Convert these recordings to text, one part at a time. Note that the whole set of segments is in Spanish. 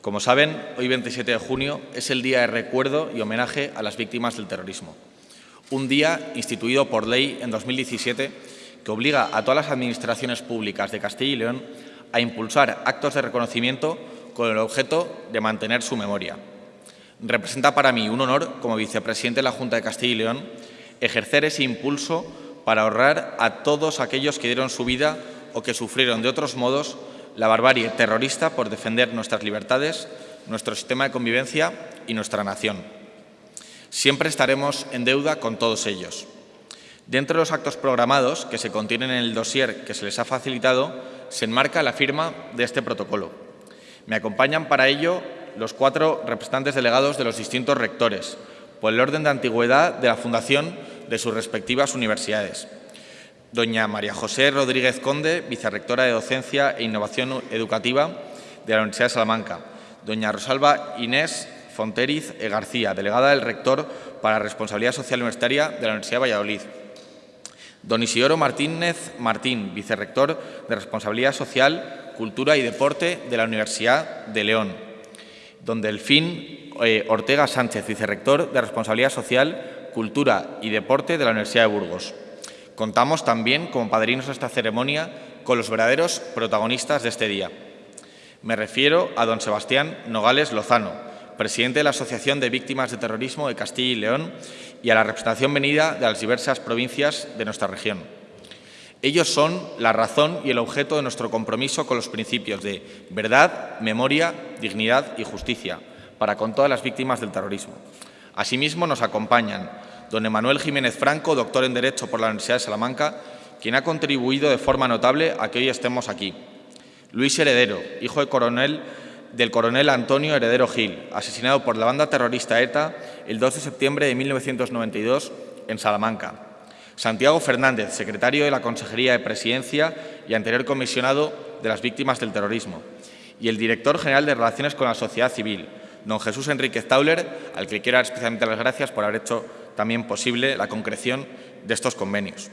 Como saben, hoy 27 de junio es el día de recuerdo y homenaje a las víctimas del terrorismo. Un día instituido por ley en 2017 que obliga a todas las administraciones públicas de Castilla y León a impulsar actos de reconocimiento con el objeto de mantener su memoria. Representa para mí un honor, como vicepresidente de la Junta de Castilla y León, ejercer ese impulso para ahorrar a todos aquellos que dieron su vida o que sufrieron de otros modos la barbarie terrorista por defender nuestras libertades, nuestro sistema de convivencia y nuestra nación. Siempre estaremos en deuda con todos ellos. Dentro de los actos programados que se contienen en el dossier que se les ha facilitado, se enmarca la firma de este protocolo. Me acompañan para ello los cuatro representantes delegados de los distintos rectores, por el orden de antigüedad de la fundación de sus respectivas universidades. Doña María José Rodríguez Conde, vicerrectora de Docencia e Innovación Educativa de la Universidad de Salamanca. Doña Rosalba Inés Fonteriz García, delegada del rector para Responsabilidad Social Universitaria de la Universidad de Valladolid. Don Isidoro Martínez Martín, vicerrector de Responsabilidad Social, Cultura y Deporte de la Universidad de León. Don Delfín eh, Ortega Sánchez, vicerrector de Responsabilidad Social, Cultura y Deporte de la Universidad de Burgos. Contamos también, como padrinos de esta ceremonia, con los verdaderos protagonistas de este día. Me refiero a don Sebastián Nogales Lozano, presidente de la Asociación de Víctimas de Terrorismo de Castilla y León y a la representación venida de las diversas provincias de nuestra región. Ellos son la razón y el objeto de nuestro compromiso con los principios de verdad, memoria, dignidad y justicia para con todas las víctimas del terrorismo. Asimismo, nos acompañan don Emanuel Jiménez Franco, doctor en Derecho por la Universidad de Salamanca, quien ha contribuido de forma notable a que hoy estemos aquí. Luis Heredero, hijo de coronel, del coronel Antonio Heredero Gil, asesinado por la banda terrorista ETA el 2 de septiembre de 1992 en Salamanca. Santiago Fernández, secretario de la Consejería de Presidencia y anterior comisionado de las víctimas del terrorismo. Y el director general de Relaciones con la Sociedad Civil, don Jesús Enríquez Tauler, al que quiero dar especialmente las gracias por haber hecho también posible la concreción de estos convenios.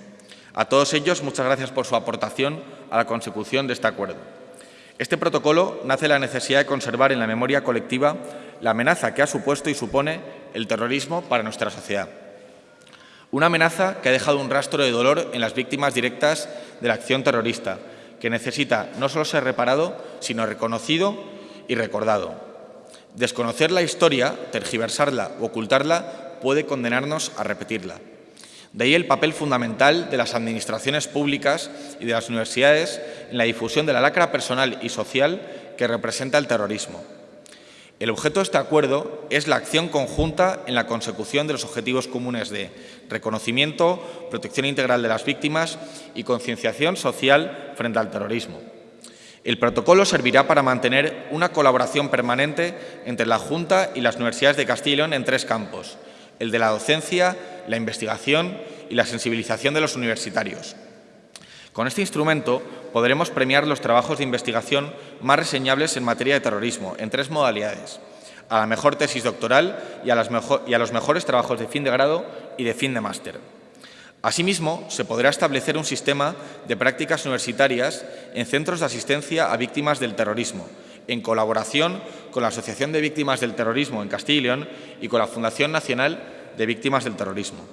A todos ellos, muchas gracias por su aportación a la consecución de este acuerdo. Este protocolo nace de la necesidad de conservar en la memoria colectiva la amenaza que ha supuesto y supone el terrorismo para nuestra sociedad. Una amenaza que ha dejado un rastro de dolor en las víctimas directas de la acción terrorista, que necesita no solo ser reparado, sino reconocido y recordado. Desconocer la historia, tergiversarla o ocultarla puede condenarnos a repetirla. De ahí el papel fundamental de las administraciones públicas y de las universidades en la difusión de la lacra personal y social que representa el terrorismo. El objeto de este acuerdo es la acción conjunta en la consecución de los objetivos comunes de reconocimiento, protección integral de las víctimas y concienciación social frente al terrorismo. El protocolo servirá para mantener una colaboración permanente entre la Junta y las universidades de Castilla y León en tres campos, el de la docencia, la investigación y la sensibilización de los universitarios. Con este instrumento podremos premiar los trabajos de investigación más reseñables en materia de terrorismo, en tres modalidades, a la mejor tesis doctoral y a, los mejores trabajos de fin de grado y de fin de máster. Asimismo, se podrá establecer un sistema de prácticas universitarias en centros de asistencia a víctimas del terrorismo, en colaboración con la Asociación de Víctimas del Terrorismo en Castilla y León y con la Fundación Nacional de Víctimas del Terrorismo.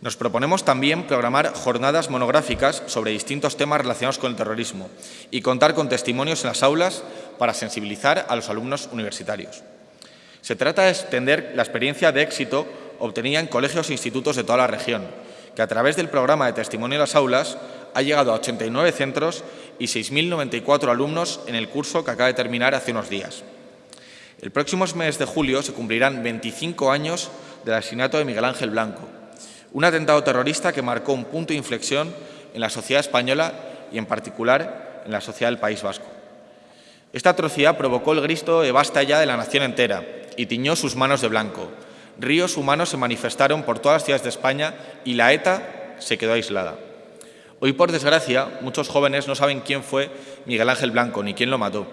Nos proponemos también programar jornadas monográficas sobre distintos temas relacionados con el terrorismo y contar con testimonios en las aulas para sensibilizar a los alumnos universitarios. Se trata de extender la experiencia de éxito obtenida en colegios e institutos de toda la región, que a través del programa de testimonio en las aulas ha llegado a 89 centros y 6.094 alumnos en el curso que acaba de terminar hace unos días. El próximo mes de julio se cumplirán 25 años del asesinato de Miguel Ángel Blanco, un atentado terrorista que marcó un punto de inflexión en la sociedad española y, en particular, en la sociedad del País Vasco. Esta atrocidad provocó el grito de basta ya de la nación entera y tiñó sus manos de blanco. Ríos humanos se manifestaron por todas las ciudades de España y la ETA se quedó aislada. Hoy, por desgracia, muchos jóvenes no saben quién fue Miguel Ángel Blanco ni quién lo mató,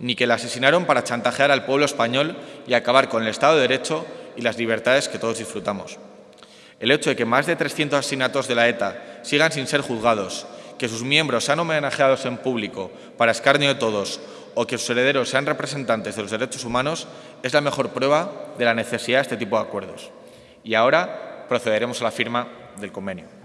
ni que le asesinaron para chantajear al pueblo español y acabar con el Estado de Derecho y las libertades que todos disfrutamos. El hecho de que más de 300 asesinatos de la ETA sigan sin ser juzgados, que sus miembros sean homenajeados en público para escarnio de todos o que sus herederos sean representantes de los derechos humanos es la mejor prueba de la necesidad de este tipo de acuerdos. Y ahora procederemos a la firma del convenio.